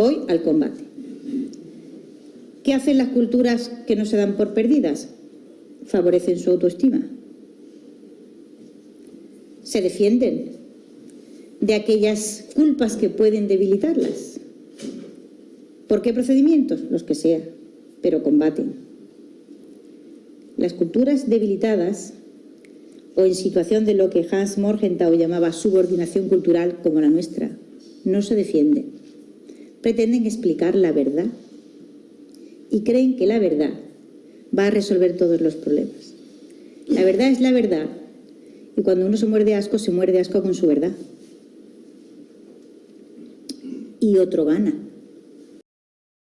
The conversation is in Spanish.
Voy al combate. ¿Qué hacen las culturas que no se dan por perdidas? Favorecen su autoestima. Se defienden de aquellas culpas que pueden debilitarlas. ¿Por qué procedimientos? Los que sea, pero combaten. Las culturas debilitadas o en situación de lo que Hans Morgenthau llamaba subordinación cultural como la nuestra, no se defienden. Pretenden explicar la verdad y creen que la verdad va a resolver todos los problemas. La verdad es la verdad y cuando uno se muerde asco, se muerde asco con su verdad. Y otro gana.